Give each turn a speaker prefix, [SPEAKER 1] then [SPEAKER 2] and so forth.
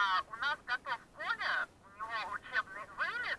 [SPEAKER 1] Э, у нас готов Коля, у него учебный вылет.